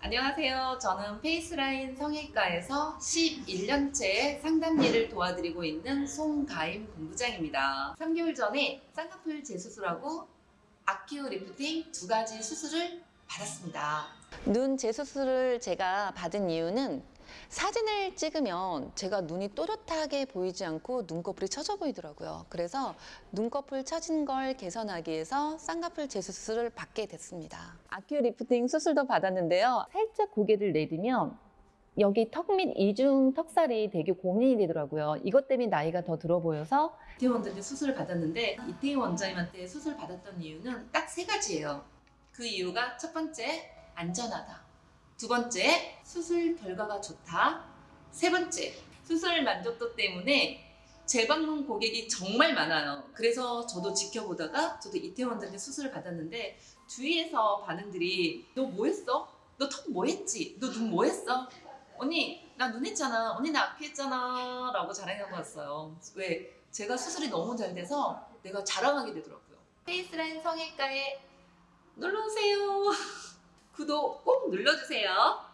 안녕하세요. 저는 페이스라인 성형외과에서 11년째 상담 일을 도와드리고 있는 송가임 본부장입니다. 3개월 전에 쌍꺼풀 재수술하고 아키오 리프팅 두 가지 수술을 받았습니다. 눈 재수술을 제가 받은 이유는 사진을 찍으면 제가 눈이 또렷하게 보이지 않고 눈꺼풀이 처져 보이더라고요. 그래서 눈꺼풀 처진 걸 개선하기 위해서 쌍꺼풀 재수술을 받게 됐습니다. 아큐 리프팅 수술도 받았는데요. 살짝 고개를 내리면 여기 턱및 이중 턱살이 되게 고민이 되더라고요. 이것 때문에 나이가 더 들어 보여서 이태원 원장님 수술을 받았는데 이태원 원장님한테 수술 받았던 이유는 딱 세 가지예요. 그 이유가 첫 번째 안전하다. 두 번째 수술 결과가 좋다. 세 번째 수술 만족도 때문에 재방문 고객이 정말 많아요. 그래서 저도 지켜보다가 저도 이태원 원장님 수술을 받았는데 주위에서 반응들이 너 뭐 했어? 너 턱 뭐 했지? 너 눈 뭐 했어? 언니 나 눈 했잖아. 언니 나 아키 했잖아. 라고 자랑하고 왔어요. 왜? 제가 수술이 너무 잘 돼서 내가 자랑하게 되더라고요. 페이스라인 성형외과에 놀러오세요. 구독 꼭 눌러주세요.